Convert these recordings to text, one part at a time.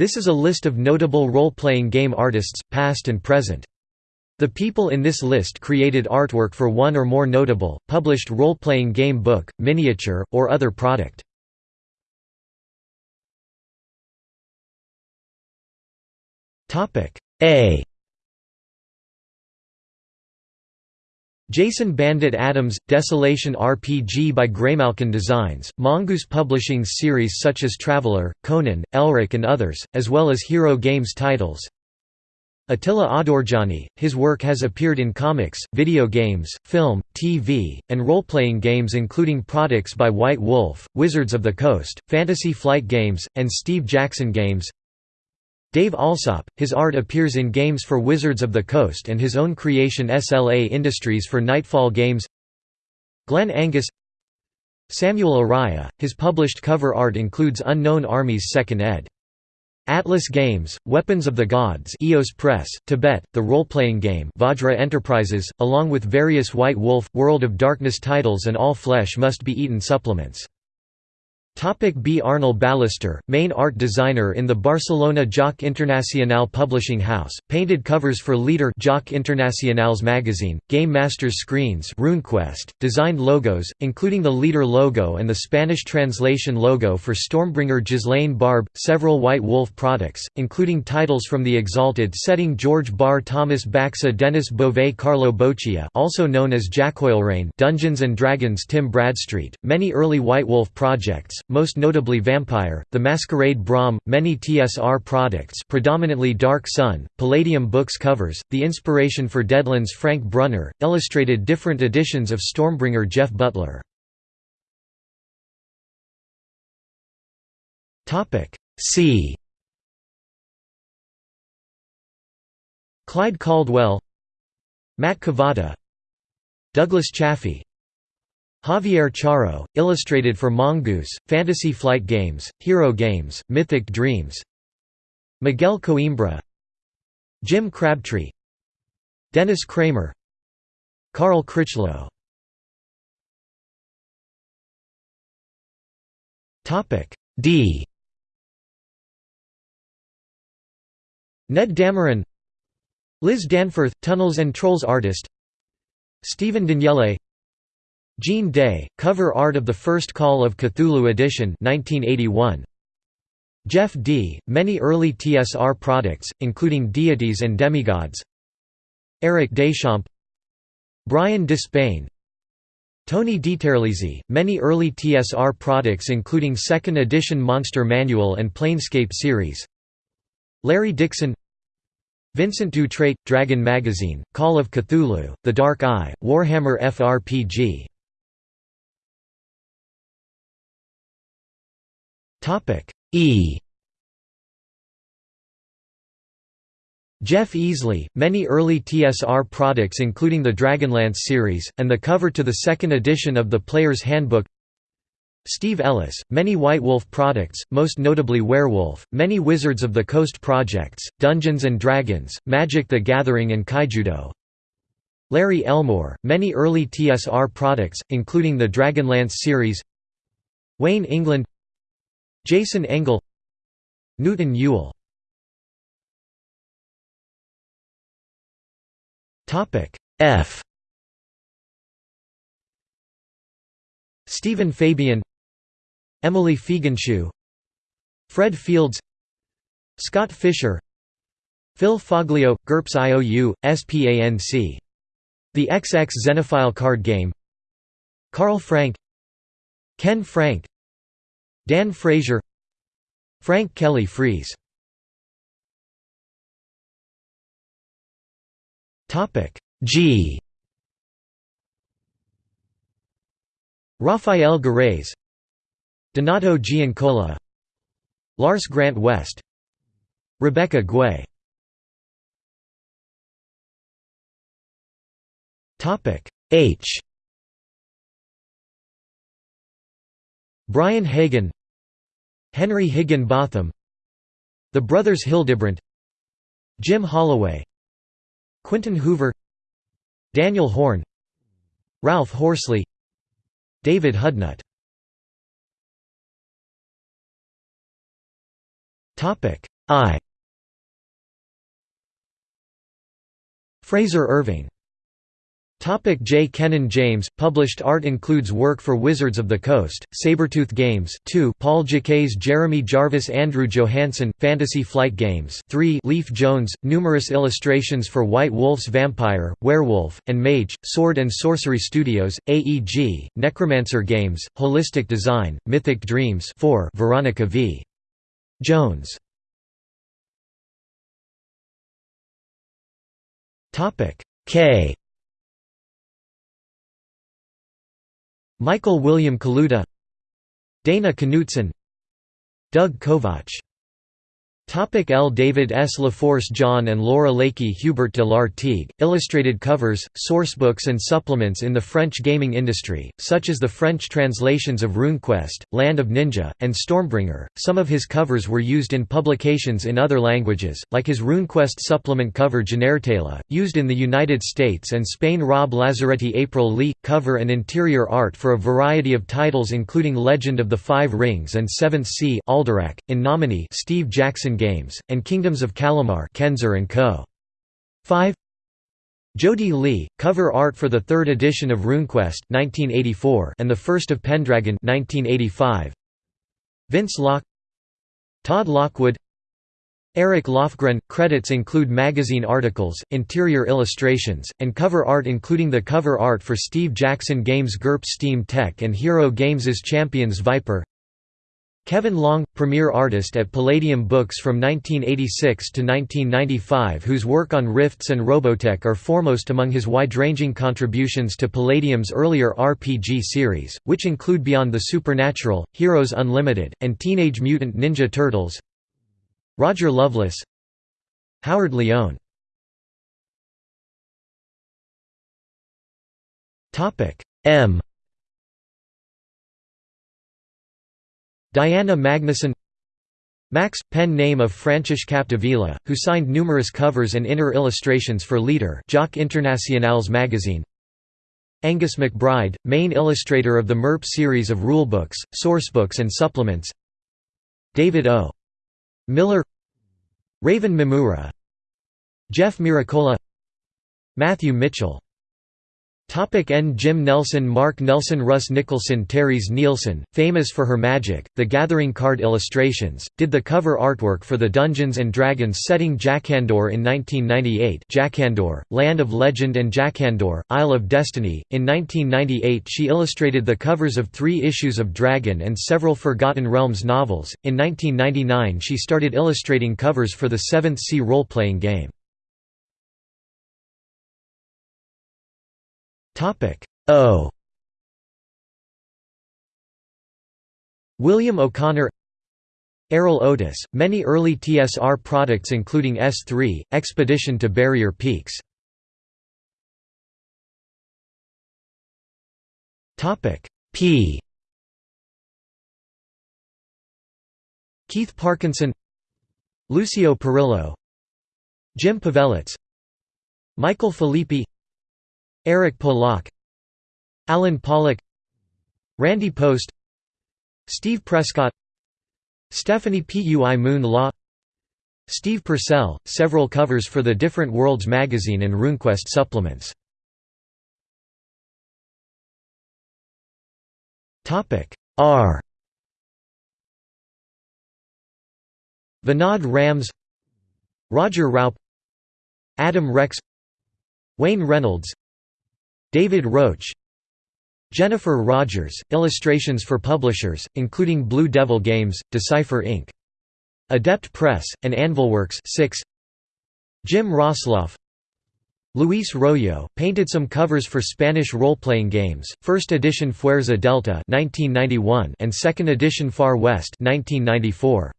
This is a list of notable role-playing game artists, past and present. The people in this list created artwork for one or more notable, published role-playing game book, miniature, or other product. A Jason Bandit Adams – Desolation RPG by Greymalkin Designs, Mongoose Publishing series such as Traveller, Conan, Elric and others, as well as Hero Games titles. Attila Adorjani, his work has appeared in comics, video games, film, TV, and role-playing games including products by White Wolf, Wizards of the Coast, Fantasy Flight Games, and Steve Jackson Games Dave Alsop, his art appears in games for Wizards of the Coast and his own creation SLA Industries for Nightfall Games Glenn Angus Samuel Araya, his published cover art includes Unknown Armies 2nd ed. Atlas Games, Weapons of the Gods EOS Press, Tibet, the role-playing game Vajra Enterprises, along with various White Wolf, World of Darkness titles and All Flesh Must Be Eaten supplements. Topic B. Arnel Ballester, main art designer in the Barcelona Joc Internacional publishing house, painted covers for Leader Joc Internacional's magazine, Game Masters screens RuneQuest, designed logos, including the Leader logo and the Spanish translation logo for Stormbringer Ghislaine Barb, several White Wolf products, including titles from the Exalted setting George Barr Thomas Baxa Dennis Beauvais Carlo Boccia also known as Jackoilrain Dungeons & Dragons Tim Bradstreet, many early White Wolf projects, most notably Vampire, The Masquerade Brom, many TSR products predominantly Dark Sun, Palladium Books covers, the inspiration for Deadlands Frank Brunner, illustrated different editions of Stormbringer Jeff Butler. C Clyde Caldwell Matt Cavotta Douglas Chaffee Javier Charo, illustrated for Mongoose, Fantasy Flight Games, Hero Games, Mythic Dreams. Miguel Coimbra. Jim Crabtree. Dennis Cramer. Carl Critchlow. D. Ned Dameron. Liz Danforth, Tunnels and Trolls artist. Stephen Daniele Gene Day, cover art of the first Call of Cthulhu edition 1981. Jeff Dee., many early TSR products, including deities and demigods. Eric Deschamps. Brian Despain. Tony DiTerlizzi, many early TSR products including 2nd edition Monster Manual and Planescape series. Larry Dixon. Vincent Dutrait, Dragon Magazine, Call of Cthulhu, The Dark Eye, Warhammer FRPG Topic E. Jeff Easley, many early TSR products including the Dragonlance series, and the cover to the second edition of the Player's Handbook. Steve Ellis, many White Wolf products, most notably Werewolf, many Wizards of the Coast projects, Dungeons & Dragons, Magic the Gathering and Kaijudo. Larry Elmore, many early TSR products, including the Dragonlance series. Wayne England Jason Engel Newton Ewell F. Stephen Fabian Emily Fiegenschuh Fred Fields Scott Fisher Phil Foglio, GURPS IOU, SPANC. The XX Xenophile card game. Carl Frank Ken Frank Dan Frazier Frank Kelly Freas Topic G. Rafael Gareis Donato Giancola Lars Grant West Rebecca Guay. Topic H. Brian Hagen Henry Higginbotham The Brothers Hildebrandt Jim Holloway Quinton Hoover Daniel Horn Ralph Horsley David Hudnut. I. Fraser Irving Topic J. Kennan James Published art includes work for Wizards of the Coast, Sabretooth Games 2 Paul Jaquays Jeremy Jarvis Andrew Johansson, Fantasy Flight Games 3 Leif Jones, numerous illustrations for White Wolf's Vampire, Werewolf, and Mage, Sword and Sorcery Studios, AEG, Necromancer Games, Holistic Design, Mythic Dreams 4 Veronica V. Jones K Michael William Kaluta Dana Knutson Doug Kovach Topic L. David S. LaForce John and Laura Lakey Hubert de Lartigue, illustrated covers, sourcebooks and supplements in the French gaming industry, such as the French translations of RuneQuest, Land of Ninja, and Stormbringer. Some of his covers were used in publications in other languages, like his RuneQuest supplement cover Genertela, used in the United States and Spain Rob Lazzaretti April Lee, cover and interior art for a variety of titles including Legend of the Five Rings and Seventh Sea Alderac, in Nomine Steve Jackson Games, and Kingdoms of Kalimar Kenzer & Co. 5 Jody Lee, cover art for the third edition of RuneQuest 1984 and the first of Pendragon 1985. Vince Locke Todd Lockwood Eric Lofgren – Credits include magazine articles, interior illustrations, and cover art including the cover art for Steve Jackson Games GURPS Steam Tech and Hero Games' Champions Viper Kevin Long, premier artist at Palladium Books from 1986 to 1995 whose work on Rifts and Robotech are foremost among his wide-ranging contributions to Palladium's earlier RPG series, which include Beyond the Supernatural, Heroes Unlimited, and Teenage Mutant Ninja Turtles. Roger Lovelace Howard Leone. M Diana Magnuson Max, pen name of Francis Capdevila, who signed numerous covers and inner illustrations for Leader Joc International's magazine Angus McBride, main illustrator of the MERP series of rulebooks, sourcebooks and supplements David O. Miller Raven Mimura Jeff Miracola Matthew Mitchell Topic N. Jim Nelson Mark Nelson Russ Nicholson Terese Nielsen, famous for her Magic, The Gathering card illustrations, did the cover artwork for the Dungeons & Dragons setting Jakandor in 1998 Jakandor, Land of Legend and Jakandor, Isle of Destiny. In 1998 she illustrated the covers of three issues of Dragon and several Forgotten Realms novels. In 1999 she started illustrating covers for the Seventh Sea role-playing game. O William O'Connor Errol Otis, many early TSR products including S3, Expedition to Barrier Peaks. P Keith Parkinson Lucio Perillo Jim Pavelec Michael Filippi Eric Polak Alan Pollock Randy Post Steve Prescott Stephanie Pui Moon Law Steve Purcell, several covers for the Different Worlds magazine and RuneQuest supplements. R Vinod Rams Roger Raupp Adam Rex Wayne Reynolds David Roach Jennifer Rogers, illustrations for publishers, including Blue Devil Games, Decipher Inc. Adept Press, and Anvilworks 6. Jim Roslof Luis Royo, painted some covers for Spanish role-playing games, first edition Fuerza Delta 1991 and second edition Far West 1994.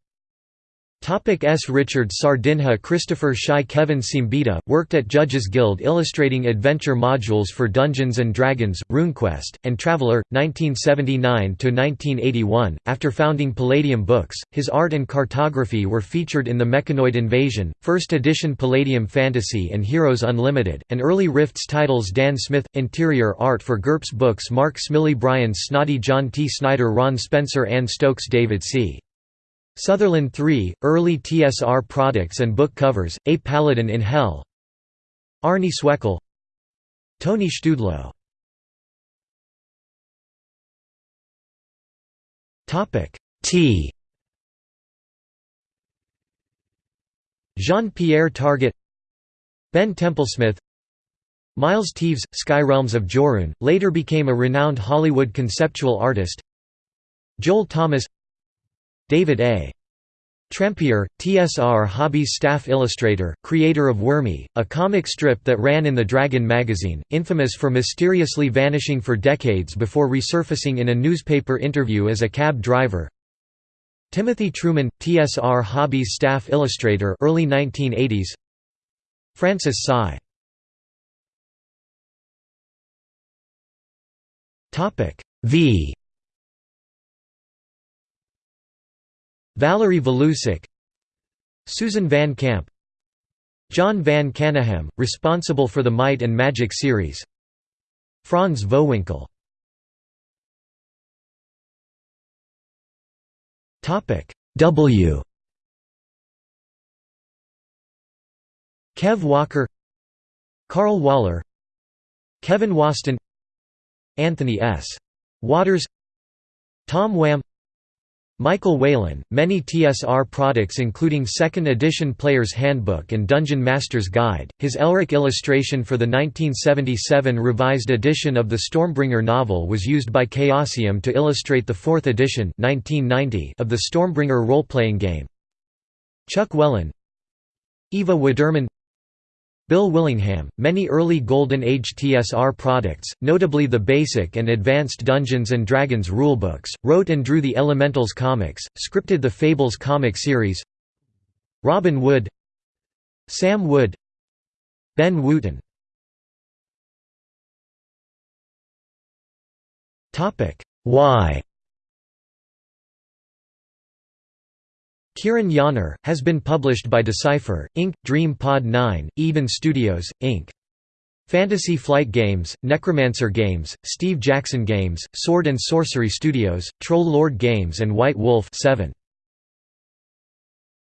Topic S. Richard Sardinha Christopher Shy Kevin Siembieda, worked at Judges Guild illustrating adventure modules for Dungeons & Dragons, RuneQuest, and Traveller, 1979–1981. After founding Palladium Books, his art and cartography were featured in the Mechanoid Invasion, 1st edition Palladium Fantasy and Heroes Unlimited, and early Rifts titles Dan Smith, interior art for GURPS Books Mark Smylie Brian Snoddy John T. Snyder Ron Spencer Ann Stokes David C. Sutherland 3, Early TSR Products and Book Covers, A Paladin in Hell. Arnie Swekel. Tony Szczudlo. T. Jean-Pierre Targete. Ben Templesmith. Miles Teaves, Skyrealms of Jorune, later became a renowned Hollywood conceptual artist. Joel Thomas David A. Trampier, TSR Hobbies staff illustrator, creator of Wormy, a comic strip that ran in the Dragon magazine, infamous for mysteriously vanishing for decades before resurfacing in a newspaper interview as a cab driver. Timothy Truman, TSR Hobbies staff illustrator early 1980s Francis Tsai. V Valerie Valusek Susan Van Camp John Van Caneghem, responsible for the Might and Magic series Franz Vohwinkel W Kev Walker Carl Waller Kevin Waston Anthony S. Waters Tom Wham Michael Whelan, many TSR products including 2nd edition Player's Handbook and Dungeon Master's Guide, his Elric illustration for the 1977 revised edition of the Stormbringer novel was used by Chaosium to illustrate the 4th edition 1990 of the Stormbringer role-playing game. Chuck Wellen Eva Widerman Bill Willingham, many early Golden Age TSR products, notably the Basic and Advanced Dungeons & Dragons rulebooks, wrote and drew the Elementals comics, scripted the Fables comic series. Robin Wood Sam Wood Ben Wooten. Y Kieran Yanner, has been published by Decipher, Inc., Dream Pod 9, Eden Studios, Inc. Fantasy Flight Games, Necromancer Games, Steve Jackson Games, Sword and Sorcery Studios, Troll Lord Games and White Wolf 7.